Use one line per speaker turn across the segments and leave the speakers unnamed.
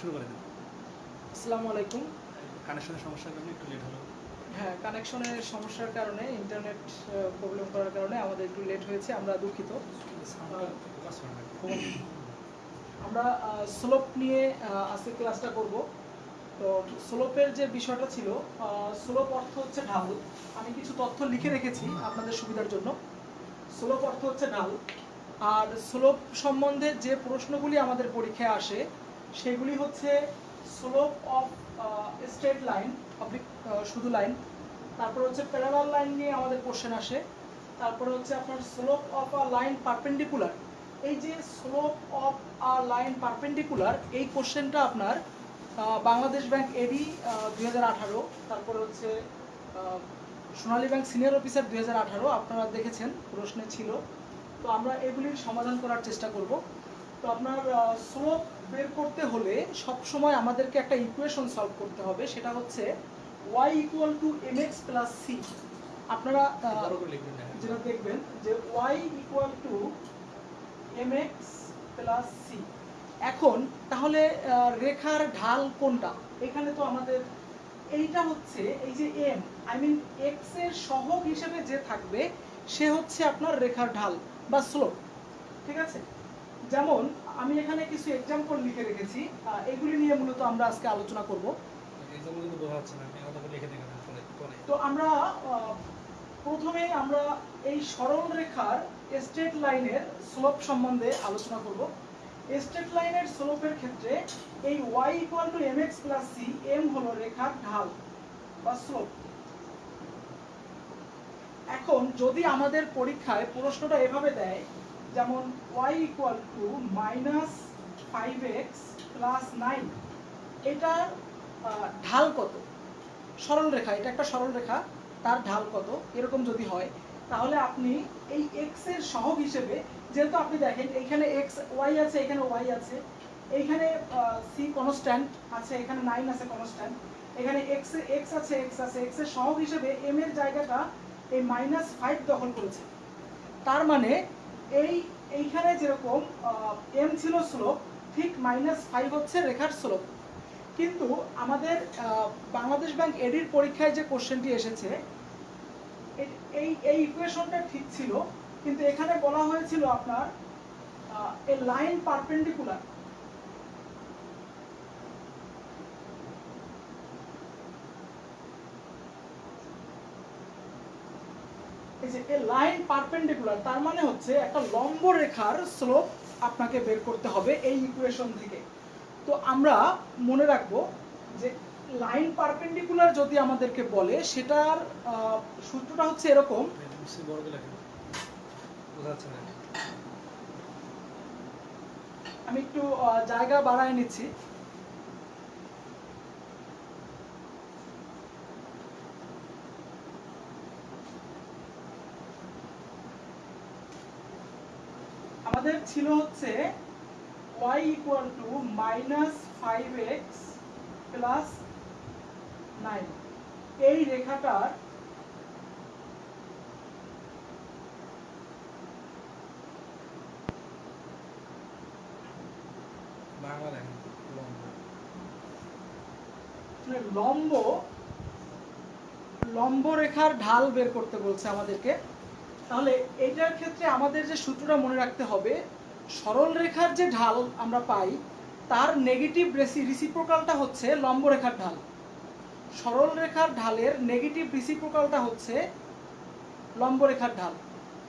শুরু করে দিন।
আসসালামু আলাইকুম।
কানেকশনের সমস্যার কারণে একটু লেট হলো।
হ্যাঁ কানেকশনের সমস্যার কারণে ইন্টারনেট প্রবলেম করার কারণে আমাদের একটু লেট হয়েছে আমরা দুঃখিত। আমরা স্লোপ নিয়ে আজকে ক্লাসটা করব। তো স্লোপের যে বিষয়টা ছিল স্লোপ অর্থ হচ্ছে ঢাল আমি কিছু তথ্য লিখে রেখেছি আপনাদের সুবিধার জন্য। স্লোপ অর্থ হচ্ছে ঢাল আর স্লোপ সম্বন্ধে যে প্রশ্নগুলি আমাদের পরীক্ষায় আসে সেগুলি হচ্ছে slope of straight line oblique শুধু লাইন তারপর হচ্ছে প্যারালাল লাইন নিয়ে আমাদের কোশ্চেন আসে। তারপরে হচ্ছে আপনার slope of a line perpendicular এই যে slope of a line perpendicular এই কোশ্চেনটা আপনার বাংলাদেশ ব্যাংক এডি দুই তারপরে হচ্ছে সোনালী ব্যাংক সিনিয়র অফিসার দুই আপনারা দেখেছেন, প্রশ্নে ছিল। তো আমরা এগুলির সমাধান করার চেষ্টা করব। তো আপনার স্লোপ বের করতে হলে সব সময় আমাদেরকে একটা ইকুয়েশন সলভ করতে হবে সেটা হচ্ছে y equal to M X plus C আপনারা যেটা দেখবেন যে y equal to M X plus C এখন তাহলে রেখার ঢাল কোনটা? এখানে তো আমাদের এইটা হচ্ছে এই যে এম আই মিন এক্সের সহগ হিসেবে যে থাকবে সে হচ্ছে আপনার রেখার ঢাল বা স্লোপ ঠিক আছে? যেমন আমি এখানে কিছু এক্সাম্পল লিখে রেখেছি। এগুলি নিয়ে মূলত আমরা আজকে আলোচনা করব। তো আমরা প্রথমে আমরা এই সরল রেখার স্ট্রেট লাইনের স্লোপ সম্বন্ধে আলোচনা করব। স্ট্রেট লাইনের স্লোপের ক্ষেত্রে এই y equal to M X plus C M হলো রেখার ঢাল বা স্লোপ এখন যদি আমাদের পরীক্ষায় প্রশ্নটা এভাবে দেয় যেমন y equal to minus five X plus nine এটার ঢাল কত? সরল রেখা, এটা একটা সরল রেখা, তার ঢাল কত? এরকম যদি হয়, তাহলে আপনি এই এক্সের সহগ হিসেবে, যেহেতু আপনি দেখেন এখানে এক্স ওয়াই আছে, এখানে ওয়াই আছে এইখানে সি কনস্ট্যান্ট আছে, এখানে নাইন আছে কনস্ট্যান্ট এখানে এক্স এক্স আছে এক্স আছে এক্সের সহগ হিসেবে এম এর জায়গাটা এই মাইনাস ফাইভ দখল করেছে। তার মানে এই, এইখানে যেরকম এম ছিল স্লোপ ঠিক মাইনাস ফাইভ হচ্ছে রেখার স্লোপ কিন্তু আমাদের বাংলাদেশ ব্যাংক এডির পরীক্ষায় যে কোশ্চেনটি এসেছে এই এই ইকুয়েশনটা ঠিক ছিল, কিন্তু এখানে বলা হয়েছিল আপনার এ লাইন পারপেন্ডিকুলার যে এ লাইন পারপেন্ডিকুলার তার মানে হচ্ছে একটা লম্ব রেখার স্লোপ আপনাকে বের করতে হবে এই ইকুয়েশন থেকে। তো আমরা মনে রাখব যে লাইন পারপেন্ডিকুলার যদি আমাদেরকে বলে, সেটার সূত্রটা হচ্ছে এরকম। আমি একটু জায়গা বাড়ায় নিচ্ছি আমাদের ছিল হচ্ছে y equal to minus five X plus nine এই রেখাটার
লম্বা।
মানে লম্ব লম্ব রেখার ঢাল বের করতে বলছে আমাদেরকে তাহলে এইটার ক্ষেত্রে আমাদের যে সূত্রটা মনে রাখতে হবে সরল রেখার যে ঢাল আমরা পাই, তার নেগেটিভ রেসি রিসিপ্রোকালটা হচ্ছে লম্ব রেখার ঢাল। সরল রেখার ঢালের নেগেটিভ রিসিপ্রোকালটা হচ্ছে লম্ব রেখার ঢাল।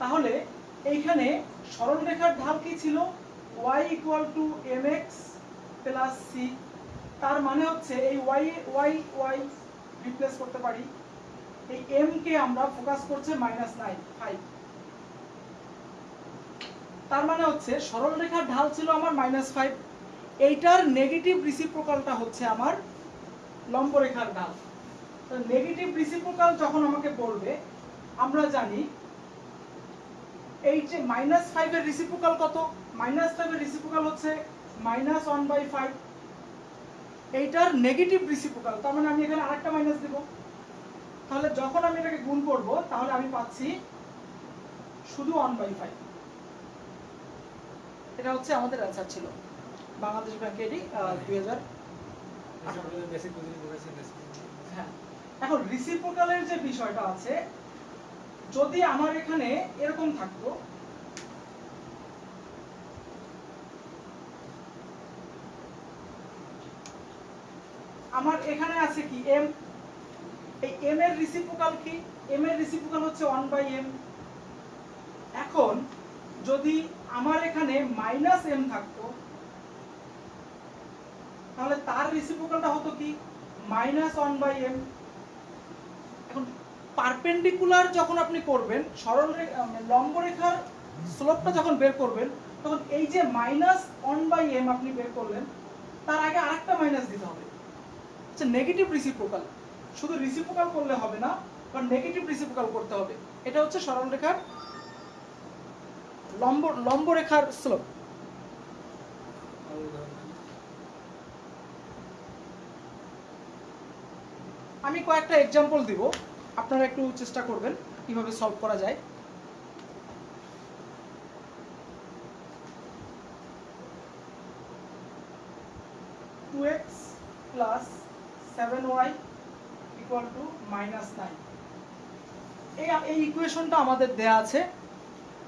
তাহলে এইখানে সরল রেখার ঢাল কি ছিল? y equal to M X plus C তার মানে হচ্ছে এই y y y রিপ্লেস করতে পারি। এই m কে আমরা ফোকাস করছে মাইনাস নাইন ফাইভ তার মানে হচ্ছে সরল রেখার ঢাল ছিল আমার মাইনাস ফাইভ এইটার নেগেটিভ রিসিপ্রোকালটা হচ্ছে আমার লম্ব রেখার ঢাল। তো নেগেটিভ রিসিপ্রোকাল যখন আমাকে বলবে আমরা জানি এই যে মাইনাস ফাইভের রিসিপ্রোকাল কত? মাইনাস ফাইভের রিসিপ্রোকাল হচ্ছে মাইনাস ওয়ান বাই ফাইভ এইটার নেগেটিভ রিসিপ্রোকাল তার মানে আমি এখানে আরেকটা মাইনাস দেব। তাহলে যখন আমি এটাকে গুণ করব, তাহলে আমি পাচ্ছি শুধু ওয়ান বাই ফাইভ এটা হচ্ছে আমাদের অ্যান্সার ছিল। বাংলাদেশ ব্যাংক এডি দুই হাজার হ্যাঁ। এখন রিসিপ্রোকালের যে বিষয়টা আছে যদি আমার এখানে এরকম থাকতো আমার এখানে আছে কি এম এই এম এর রিসিপ্রোকাল কি? এম এর রিসিপ্রোকাল হচ্ছে ওয়ান বাই এম এখন যদি আমার এখানে মাইনাস এম থাকতো তাহলে তার রিসিপ্রোকালটা হতো কি? মাইনাস ওয়ান বাই এম এখন পারপেন্ডিকুলার যখন আপনি করবেন সরল আহ, লম্ব রেখার স্লোপটা যখন বের করবেন তখন এই যে মাইনাস ওয়ান বাই এম আপনি বের করলেন তার আগে আরেকটা মাইনাস দিতে হবে। আচ্ছা নেগেটিভ রিসিপ্রোকাল শুধু রিসিপ্রোকাল করলে হবে না বা নেগেটিভ রিসিপ্রোকাল করতে হবে। এটা হচ্ছে সরল রেখার লম্ব লম্ব রেখার স্লোপ। আমি কয়েকটা এক্সাম্পল দিব। আপনারা একটু চেষ্টা করবেন কীভাবে সলভ করা যায়। Two X plus seven Y equal to minus nine এই ইকুয়েশনটা আমাদের দেয়া আছে।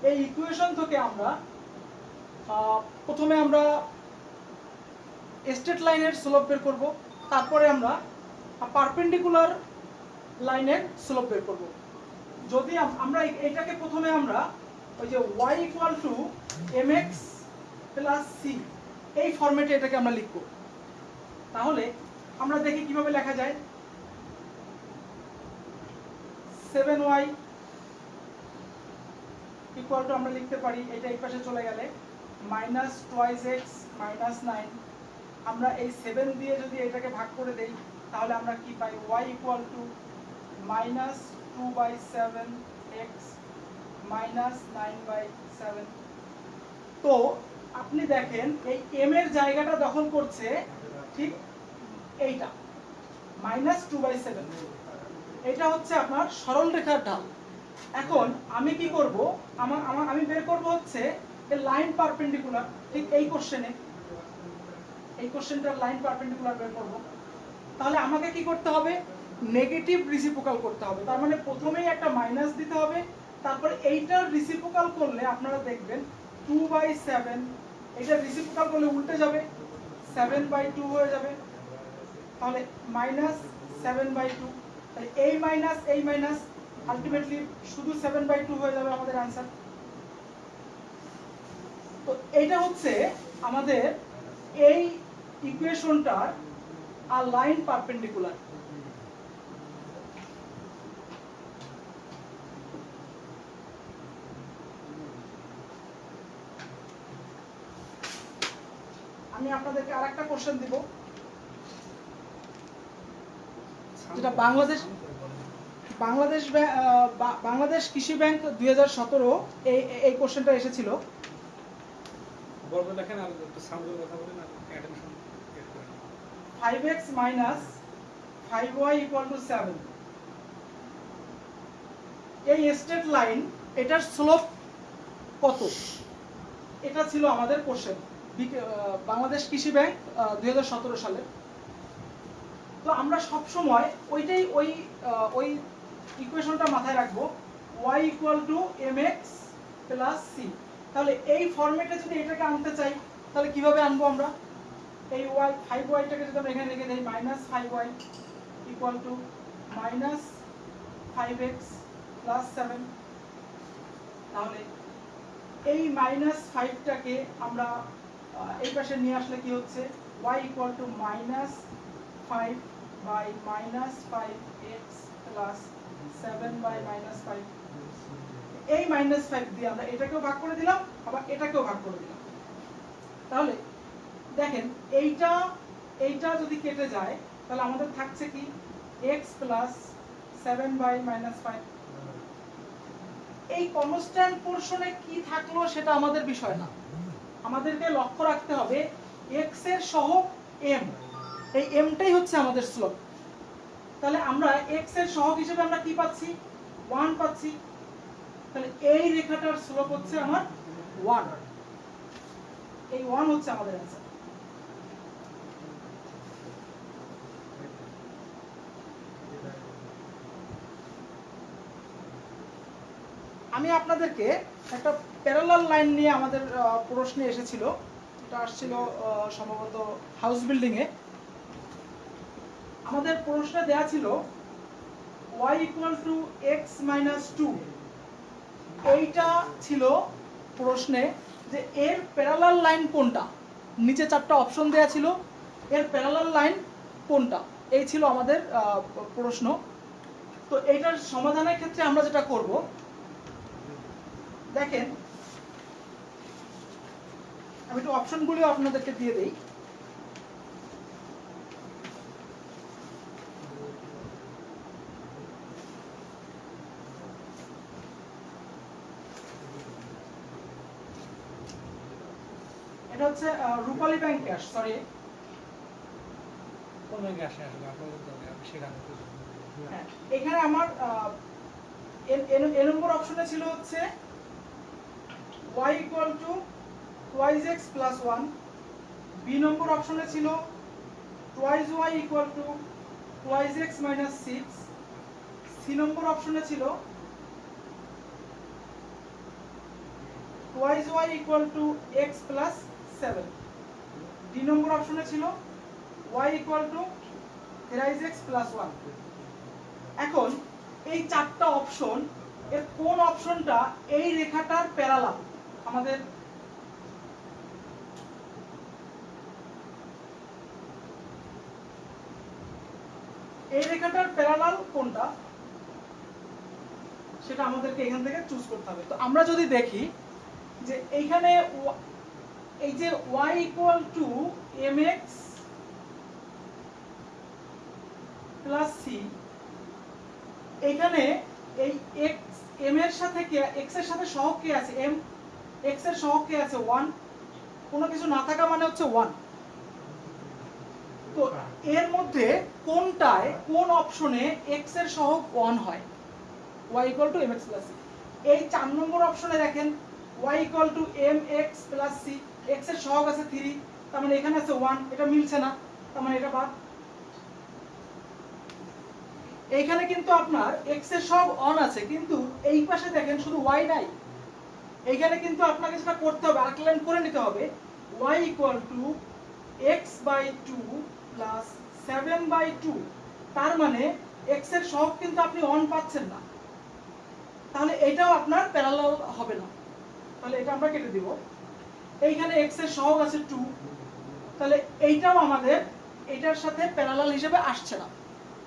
এই ইকুয়েশন থেকে আমরা প্রথমে আমরা স্ট্রেট লাইনের স্লোপ বের করব, তারপরে আমরা পারপেন্ডিকুলার লাইনের স্লোপ বের করব। যদি আমরা এটাকে প্রথমে আমরা ওই যে Y equal to M X plus C এই ফরম্যাটে এটাকে আমরা লিখব। তাহলে আমরা দেখি কীভাবে লেখা যায়। সেভেন ওয়াই ইকুয়াল টু আমরা লিখতে পারি, এটা এই পাশে চলে গেলে minus twice X minus nine আমরা এই সেভেন দিয়ে যদি এটাকে ভাগ করে দেই, তাহলে আমরা কি পাই? Y equal to minus two by seven X minus nine by seven তো আপনি দেখেন, এই এম এর জায়গাটা দখল করছে ঠিক এইটা মাইনাস টু বাই সেভেন এটা হচ্ছে আপনার সরল রেখার ঢাল। এখন আমি কি করব? আমার আমার, আমি বের করব হচ্ছে লাইন পারপেন্ডিকুলার ঠিক এই কোশ্চেনে এই কোশ্চেনটার লাইন পারপেন্ডিকুলার বের করব। তাহলে আমাকে কি করতে হবে? নেগেটিভ রিসিপ্রোকাল করতে হবে। তার মানে প্রথমেই একটা মাইনাস দিতে হবে। তারপরে এইটার রিসিপ্রোকাল করলে আপনারা দেখবেন টু বাই সেভেন এটা রিসিপ্রোকাল করলে উল্টে যাবে। সেভেন বাই টু হয়ে যাবে। তাহলে মাইনাস সেভেন বাই টু তাহলে এই মাইনাস এই মাইনাস আলটিমেটলি শুধু সেভেন বাই টু হয়ে যাবে আমাদের আনসার তো এইটা হচ্ছে আমাদের এই ইকুয়েশনটার আর লাইন পারপেন্ডিকুলার আমি আপনাদেরকে আরেকটা কোশ্চেন দিব। যেটা বাংলাদেশ- বাংলাদেশ বাংলাদেশ কৃষি ব্যাংক দুই হাজার সতেরো এই এই কোশ্চেনটা এসেছিল। Five X minus five Y equal to seven এই স্ট্রেট লাইন এটার স্লোপ কত? এটা ছিল আমাদের কোশ্চেন বাংলাদেশ কৃষি ব্যাংক দুই হাজার সতেরো সালে। তো আমরা সব সময় ওইটাই ওই ওই ইকুয়েশনটা মাথায় রাখব। y equal to M X plus C তাহলে এই ফরম্যাটে যদি এটাকে আনতে চাই, তাহলে কীভাবে আনব আমরা? এই ওয়াই ফাইভ ওয়াইটাকে যদি আমরা এখানে রেখে দিই minus five Y equal to minus five X plus seven তাহলে এই মাইনাস ফাইভটাকে আমরা এই পাশে নিয়ে আসলে কি হচ্ছে? Y equal to minus five minus five X plus seven by minus five এই মাইনাস ফাইভ দিয়ে আমরা এটাকেও ভাগ করে দিলাম, আবার এটাকেও ভাগ করে দিলাম। তাহলে দেখেন, এইটা এইটা যদি কেটে যায়, তাহলে আমাদের থাকছে কি? X plus seven by minus five এই কনস্ট্যান্ট পোর্শনে কি থাকল সেটা আমাদের বিষয় না। আমাদেরকে লক্ষ্য রাখতে হবে এক্সের সহগ এম এই এমটাই হচ্ছে আমাদের স্লোপ তাহলে আমরা এক্সের সহগ হিসেবে আমরা কি পাচ্ছি? ওয়ান পাচ্ছি। তাহলে এই রেখাটার স্লোপ হচ্ছে আমার ওয়ান এই ওয়ান হচ্ছে আমাদের অ্যান্সার আমি আপনাদেরকে একটা প্যারালাল লাইন নিয়ে আমাদের প্রশ্নে এসেছিল। এটা আসছিল সম্ভবত হাউস বিল্ডিংয়ে আমাদের প্রশ্নে দেয়া ছিল y equal to X minus two এইটা ছিল প্রশ্নে যে এর প্যারালাল লাইন কোনটা? নিচে চারটা অপশন দেয়া ছিল, এর প্যারালাল লাইন কোনটা? এই ছিল আমাদের প্রশ্ন। তো এইটার সমাধানের ক্ষেত্রে আমরা যেটা করব, দেখেন, আমি একটু অপশনগুলি আপনাদেরকে দিয়ে দেই এটা হচ্ছে আহ, রূপালী ব্যাংক সরি
কোন ব্যাংকে আসে আসলে? আপনাদের আমি সেখানে
হ্যাঁ, এখানে আমার এ নম্বর অপশনে ছিল হচ্ছে y equal to twice X plus one B নম্বর অপশনে ছিল twice Y equal to twice X minus six C নম্বর অপশনে ছিল twice Y equal to X plus seven D নম্বর অপশনে ছিল y equal to thrice X plus one এখন এই চারটা option এর কোন অপশনটা এই রেখাটার প্যারালাল আমাদের এই রেখাটার প্যারালাল কোনটা? সেটা আমাদেরকে এখান থেকে চুজ করতে হবে। তো আমরা যদি দেখি যে এইখানে এই যে y equal to M plus C এখানে এই এক্স এম এর সাথে কে এক্সের সাথে সহগ কে আছে? এম এক্সের সহগ কে আছে? ওয়ান কোনো কিছু না থাকা মানে হচ্ছে ওয়ান তো এর মধ্যে কোনটায়, কোন অপশনে এক্সের সহগ ওয়ান হয়? y to M X plus C এই চার নম্বর অপশনে দেখেন, y to M X plus C এক্সের সহগ আছে থ্রি তার মানে এখানে আছে ওয়ান এটা মিলছে না, তার মানে এটা বাদ। এইখানে কিন্তু আপনার x এর সব অন আছে, কিন্তু এই পাশে দেখেন শুধু y নাই। এইখানে কিন্তু আপনাকে যেটা করতে হবে আরেক করে নিতে হবে। Y equal to X by two plus seven by two তার মানে x এর সহগ কিন্তু আপনি অন পাচ্ছেন না। তাহলে এটাও আপনার প্যারালাল হবে না। তাহলে এটা আমরা কেটে দিব। এইখানে x এর সহগ আছে টু তাহলে এইটাও আমাদের এটার সাথে প্যারালাল হিসেবে আসছে না।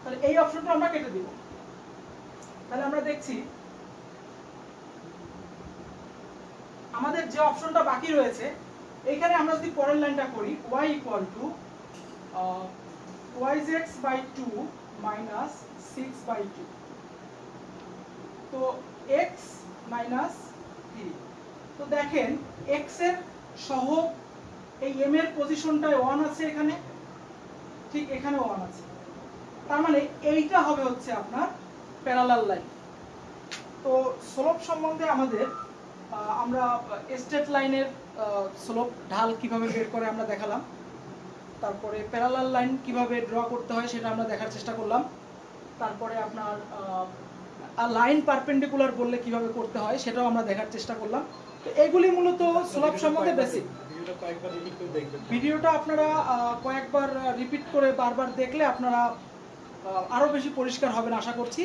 তাহলে এই অপশনটা আমরা কেটে দিব। তাহলে আমরা দেখছি আমাদের যে অপশনটা বাকি রয়েছে এখানে আমরা যদি পরের লাইনটা করি, y equal to twice X by two minus six by two তো এক্স মাইনাস থ্রি তো দেখেন এক্সের সহগ এই এম এর পজিশনটায় ওয়ান আছে এখানে। ঠিক এখানে ওয়ান আছে। তার মানে এইটা হবে হচ্ছে আপনার প্যারালাল লাইন তো স্লোপ সম্বন্ধে আমাদের আমরা স্টেট লাইনের স্লোপ ঢাল কীভাবে বের করে আমরা দেখালাম। তারপরে প্যারালাল লাইন কীভাবে ড্র করতে হয় সেটা আমরা দেখার চেষ্টা করলাম। তারপরে আপনার লাইন পারপেন্ডিকুলার বললে কীভাবে করতে হয় সেটাও আমরা দেখার চেষ্টা করলাম। তো এগুলি মূলত স্লোপ সম্বন্ধে বেসিক
ভিডিওটা
আপনারা কয়েকবার রিপিট করে বারবার দেখলে আপনারা আহ, আরও বেশি পরিষ্কার হবেন আশা করছি।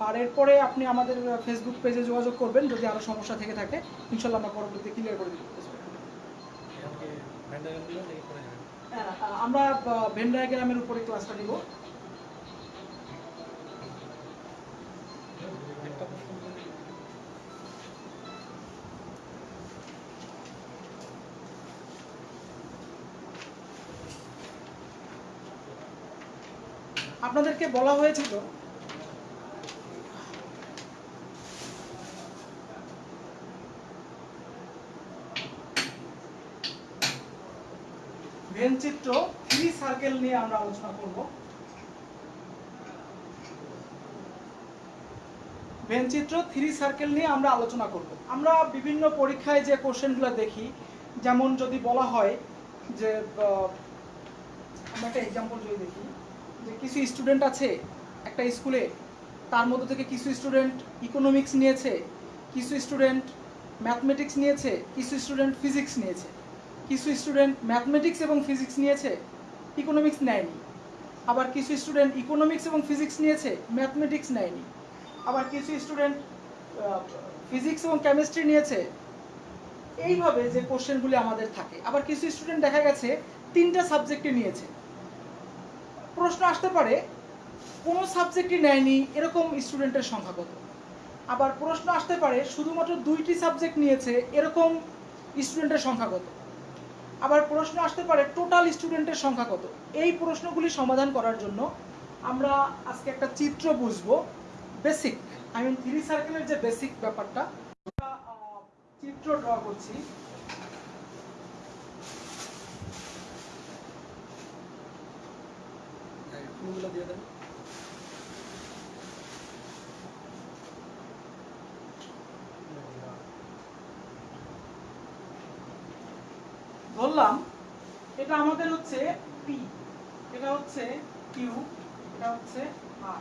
আর এরপরে আপনি আমাদের ফেসবুক পেজে যোগাযোগ করবেন যদি আরও সমস্যা থেকে থাকে। ইনশাল্লাহ আমরা পরবর্তীতে ক্লিয়ার করে
যাবেন
হ্যাঁ, আমরা ভেন ডায়াগ্রামের উপরে ক্লাসটা নিব
একটা প্রশ্ন যদি
আপনাদেরকে বলা হয়েছিল ভেন চিত্র থ্রি সার্কেল নিয়ে আমরা আলোচনা করব। ভেন চিত্র থ্রি সার্কেল নিয়ে আমরা আলোচনা করব। আমরা বিভিন্ন পরীক্ষায় যে কোশ্চেনগুলো দেখি, যেমন যদি বলা হয় যে আমরা একটা এক্সাম্পল যদি দেখি। যে কিছু স্টুডেন্ট আছে একটা স্কুলে তার মধ্যে থেকে কিছু স্টুডেন্ট ইকোনমিক্স নিয়েছে, কিছু স্টুডেন্ট ম্যাথমেটিক্স নিয়েছে, কিছু স্টুডেন্ট ফিজিক্স নিয়েছে, কিছু স্টুডেন্ট ম্যাথমেটিক্স এবং ফিজিক্স নিয়েছে ইকোনমিক্স নেয়নি। আবার কিছু স্টুডেন্ট ইকোনমিক্স এবং ফিজিক্স নিয়েছে ম্যাথমেটিক্স নেয়নি। আবার কিছু স্টুডেন্ট ফিজিক্স এবং কেমিস্ট্রি নিয়েছে। এইভাবে যে কোশ্চেনগুলি আমাদের থাকে। আবার কিছু স্টুডেন্ট দেখা গেছে, তিনটা সাবজেক্টে নিয়েছে। প্রশ্ন আসতে পারে, কোনো সাবজেক্টই নেয়নি, এরকম স্টুডেন্টের সংখ্যা কত? আবার প্রশ্ন আসতে পারে, শুধুমাত্র দুইটি সাবজেক্ট নিয়েছে, এরকম স্টুডেন্টের সংখ্যা কত? আবার প্রশ্ন আসতে পারে টোটাল স্টুডেন্টের সংখ্যা কত? এই প্রশ্নগুলি সমাধান করার জন্য আমরা আজকে একটা চিত্র বুঝব বেসিক আই মিন থ্রি সার্কেলের যে বেসিক ব্যাপারটা চিত্র ড্র করছি।
ফুলগুলো দিয়ে দেন।
ধরলাম এটা আমাদের হচ্ছে পি এটা হচ্ছে কিউ এটা হচ্ছে আর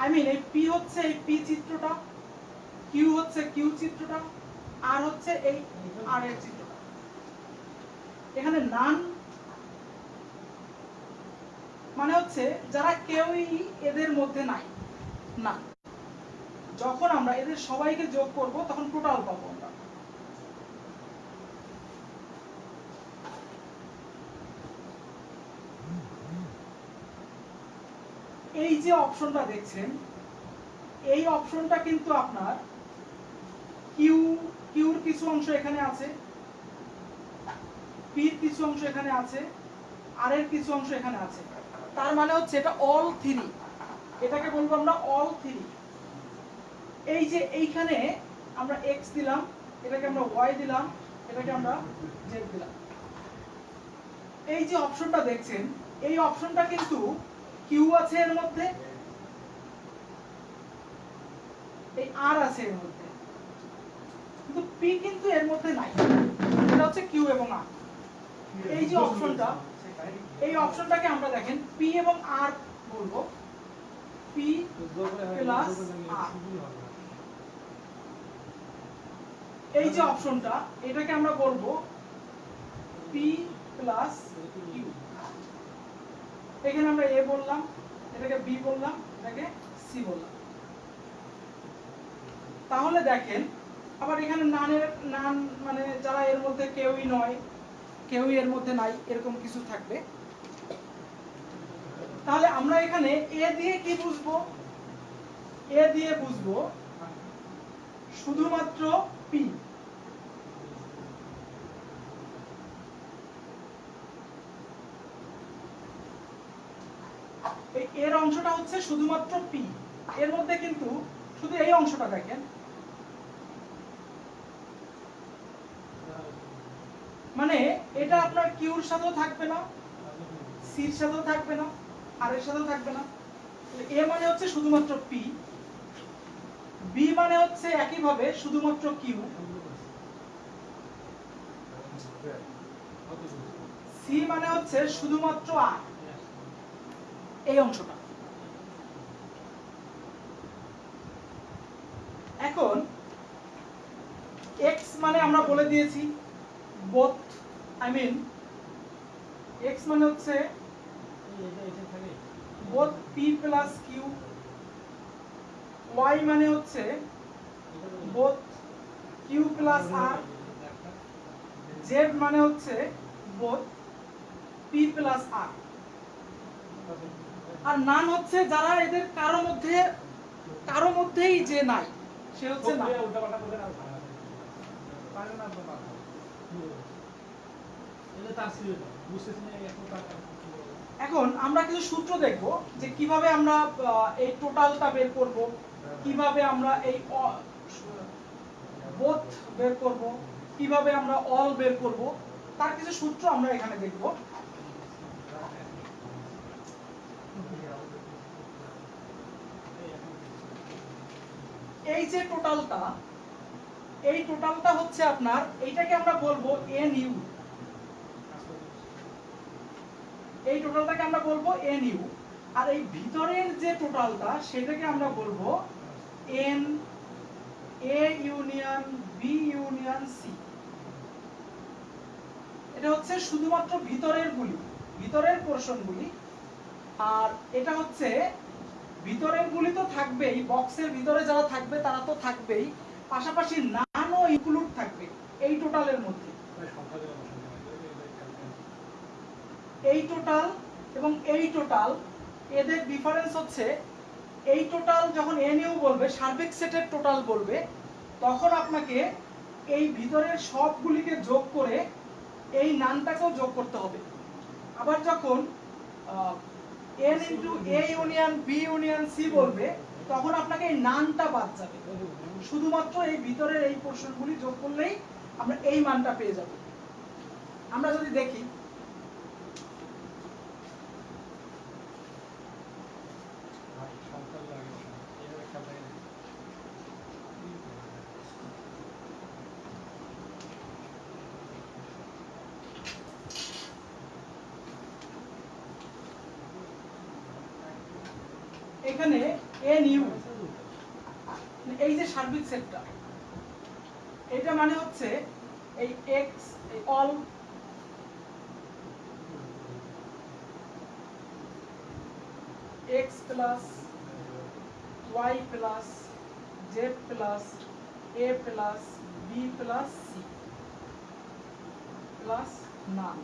আই মিন এই পি হচ্ছে এই পি চিত্রটা কিউ হচ্ছে কিউ চিত্রটা আর হচ্ছে এই আর এর চিত্রটা। এখানে নান মানে হচ্ছে যারা কেউই এদের মধ্যে নাই, না। যখন আমরা এদের সবাইকে যোগ করব, তখন টোটাল পাবো আমরা। এই যে অপশনটা দেখছেন, এই অপশনটা কিন্তু আপনার কিউ কিউর কিছু অংশ এখানে আছে পির কিছু অংশ এখানে আছে আর এর কিছু অংশ এখানে আছে। তার মানে হচ্ছে এটা অল থ্রি এটাকে বলব আমরা অল থ্রি এই যে এইখানে আমরা এক্স দিলাম এটাকে আমরা ওয়াই দিলাম এটাকে আমরা জেড দিলাম। এই যে অপশনটা দেখছেন এই অপশনটা কিন্তু কিউ আছে এর মধ্যে এই আর আছে এর মধ্যে। কিন্তু পি কিন্তু এর মধ্যে নাই। এটা হচ্ছে কিউ এবং আর এই যে অপশনটা এই অপশনটাকে আমরা দেখেন পি এবং আর বলব। P R. এই যে অপশনটা, এটাকে আমরা বলব পি প্লাস কিউ এখানে আমরা এ বললাম, এটাকে বি বললাম, এটাকে সি বললাম। তাহলে দেখেন, আবার এখানে নানের নান মানে যারা এর মধ্যে কেউই নয় কেউই এর মধ্যে নাই, এরকম কিছু থাকবে। তাহলে আমরা এখানে এ দিয়ে কি বুঝব? এ দিয়ে বুঝব শুধুমাত্র পি এর অংশটা হচ্ছে শুধুমাত্র পি এর মধ্যে কিন্তু শুধু এই অংশটা দেখেন। মানে এটা আপনার কিউর সাথেও থাকবে না, সির সাথেও থাকবে না, আর এর সাথেও থাকবে না। এ মানে হচ্ছে শুধুমাত্র পি বি মানে হচ্ছে একইভাবে শুধুমাত্র কিউ সি মানে হচ্ছে শুধুমাত্র আর এই অংশটা। এখন এক্স মানে আমরা বলে দিয়েছি বোথ আই মিন এক্স মানে হচ্ছে both P plus Q Y মানে হচ্ছে both Q plus R Z মানে হচ্ছে বোথ পি প্লাস আর আর নান হচ্ছে যারা এদের কারও মধ্যে কারও মধ্যেই যে নাই সে হচ্ছে না।
এখন
আমরা কিছু সূত্র দেখব যে কীভাবে আমরা এই টোটালটা বের করব, কীভাবে আমরা এই বোথ বের করব, কীভাবে আমরা অল বের করব, তার কিছু সূত্র আমরা এখানে দেখব। এই যে টোটালটা এই টোটালটা হচ্ছে আপনার, এইটাকে আমরা বলব এন ইউ এই টোটালটাকে আমরা বলব এন ইউ আর এই ভিতরের যে টোটালটা, সেটাকে আমরা বলব N, A union, B union, C. এটা হচ্ছে শুধুমাত্র ভিতরের গুলি, ভিতরের পোর্শন গুলি। আর এটা হচ্ছে ভিতরের গুলি তো থাকবেই বক্সের ভিতরে যারা থাকবে তারা তো থাকবেই। পাশাপাশি নানও ইনক্লুড থাকবে এই টোটালের মধ্যে
মানে সংখ্যা দেওয়া বসানো হয়। এই- এই- এই-
এই টোটাল এবং এই টোটাল এদের ডিফারেন্স হচ্ছে এই টোটাল যখন এন ইউ বলবে, সার্বিক সেটের টোটাল বলবে, তখন আপনাকে এই ভিতরের সবগুলিকে যোগ করে এই নানটাকেও যোগ করতে হবে। আবার যখন N into A union B union C বলবে, তখন আপনাকে এই নানটা বাদ যাবে। শুধুমাত্র এই ভিতরের এই পোর্শনগুলি যোগ করলেই আমরা এই মানটা পেয়ে যাব। আমরা যদি দেখি
আর সংখ্যা দেওয়া আগে বসানো। এইভাবে খেয়াল থাকে না।
এখানে এন ইউ এই যে সার্বিক সেটটা, এটা মানে হচ্ছে এই X all X plus Y plus Z plus A plus B plus C plus none